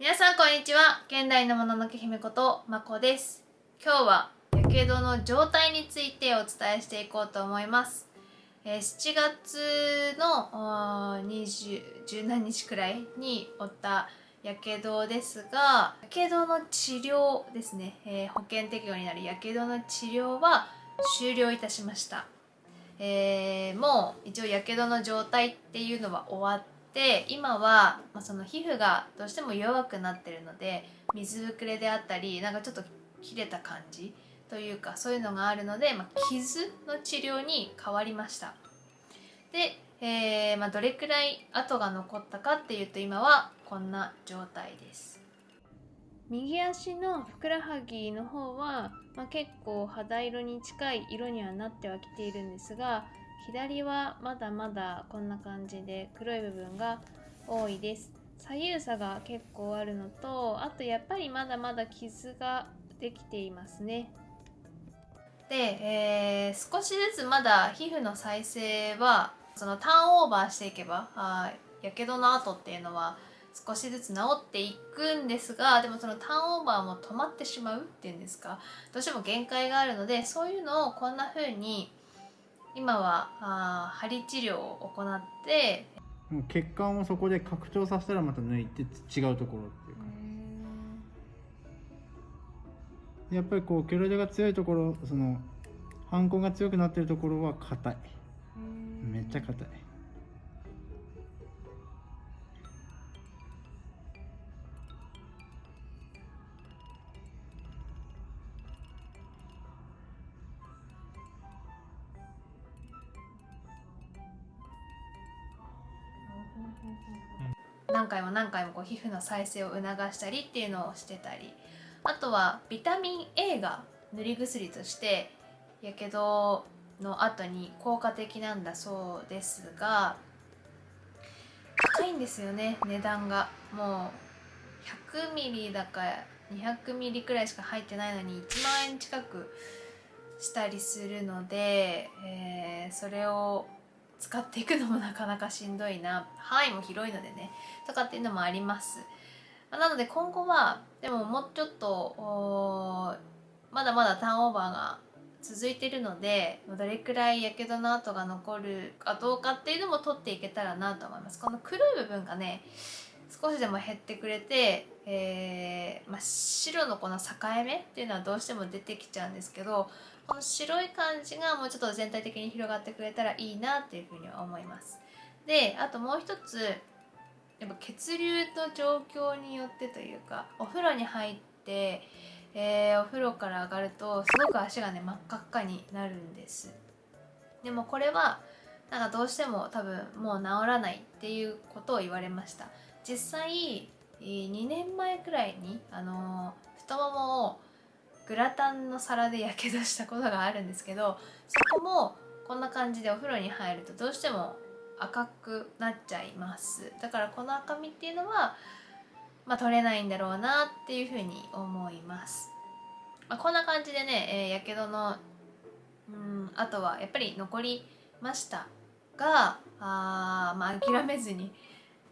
皆さんこんにちは。現代のもののけ姫ことまこです。今日はやけどの状態についてお伝えしていこうと思います。えー7月の20十何日くらいに負ったやけどですがやけどの治療ですね、えー保険適用になるやけどの治療は終了いたしました。えーもう一応やけどの状態っていうのは終わって今は、まあ、その皮膚がどうしても弱くなってるので水ぶくれであったりなんかちょっと切れた感じというかそういうのがあるので、まあ、傷の治療に変わりました。で、えーまあ、どれくらい跡が残ったかっていうと今はこんな状態です。右足のふくらはぎの方は、まあ、結構肌色に近い色にはなってはきているんですが左はまだまだこんな感じで黒い部分が多いです。左右差が結構あるのとあとやっぱりまだまだ傷ができていますね。で、えー少しずつまだ皮膚の再生はそのターンオーバーしていけばあやけどの跡っていうのは少しずつ治っていくんですがでもそのターンオーバーも止まってしまうっていうんですかどうしても限界があるのでそういうのをこんな風に今はあー針治療を行って。血管をそこで拡張させたらまた抜いて違うところっていうか。やっぱりこうケロイドが強いところその反抗が強くなってるところは硬い。めっちゃ硬い何回も何回もこう皮膚の再生を促したりっていうのをしてたり。あとはビタミン A が塗り薬としてやけどの後に効果的なんだそうですが高いんですよね値段が。もう100ミリだか200ミリくらいしか入ってないのに1万円近くしたりするので、えーそれを使っていくのもなかなかしんどいな範囲も広いのでねとかっていうのもあります。まなので今後はでももうちょっとまだまだターンオーバーが続いてるのでどれくらいやけどの跡が残るかどうかっていうのも取っていけたらなと思います。この黒い部分がね少しでも減ってくれて、えーまあ、白のこの境目っていうのはどうしても出てきちゃうんですけどこの白い感じがもうちょっと全体的に広がってくれたらいいなっていうふうには思います。であともう一つやっぱ血流の状況によってというかお風呂に入って、えーお風呂から上がるとすごく足がね真っ赤っかになるんですでもこれはなんかどうしても多分もう治らないっていうことを言われました実際2年前くらいにあのー太ももをグラタンの皿でやけどしたことがあるんですけどそこもこんな感じでお風呂に入るとどうしても赤くなっちゃいます。だからこの赤みっていうのは、まあ、取れないんだろうなっていうふうに思います、まあ、こんな感じでね、やけどのうんあとはやっぱり残りましたがあ、まあ、諦めずに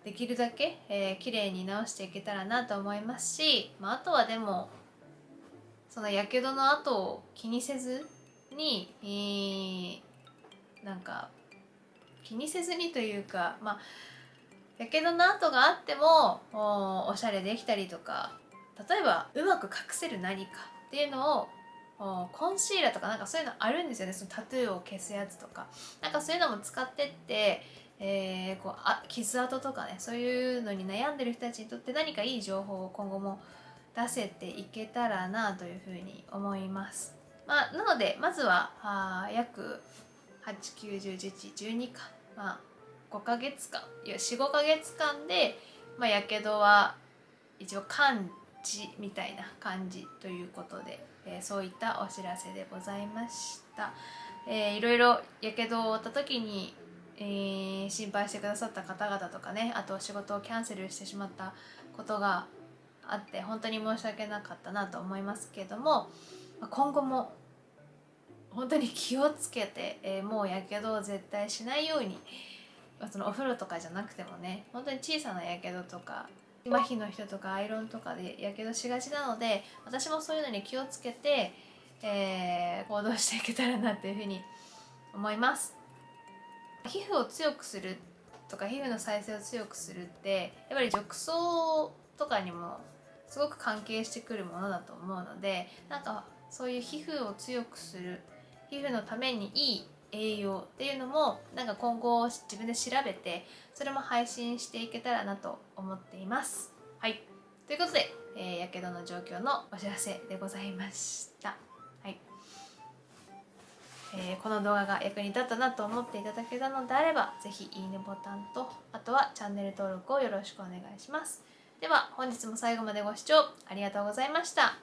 できるだけ、えー、綺麗に直していけたらなと思いますし、まあ、あとはでもそのやけどの後を気にせずに、えーなんか気にせずにというかまあやけどの跡があってもおおしゃれできたりとか例えばうまく隠せる何かっていうのをコンシーラーとかなんかそういうのあるんですよね。そのタトゥーを消すやつとか。なんかそういうのも使ってって、えーこうあ傷跡とかねそういうのに悩んでる人たちにとって何かいい情報を今後も出せていけたらなというふうに思います。まあ、なのでまずはあ約8910112か、まあ、5ヶ月間いや45ヶ月間でまあやけどは一応完治みたいな感じということで、えーそういったお知らせでございました。えーいろいろやけどを負った時に、えー心配してくださった方々とかねあと仕事をキャンセルしてしまったことがあって本当に申し訳なかったなと思いますけどもま今後も本当に気をつけて、えーもうやけどを絶対しないように、まそのお風呂とかじゃなくてもね本当に小さなやけどとか麻痺の人とかアイロンとかでやけどしがちなので私もそういうのに気をつけて、えー、行動していけたらなというふうに思います。皮膚を強くするとか皮膚の再生を強くするってやっぱり褥瘡とかにもすごく関係してくるものだと思うのでなんかそういう皮膚を強くする皮膚のためにいい栄養っていうのもなんか今後自分で調べてそれも配信していけたらなと思っています。はいということで、えー、やけどの状況のお知らせでございました。はいえー、この動画が役に立ったなと思っていただけたのであれば是非いいねボタンとあとはチャンネル登録をよろしくお願いします。では本日も最後までご視聴ありがとうございました。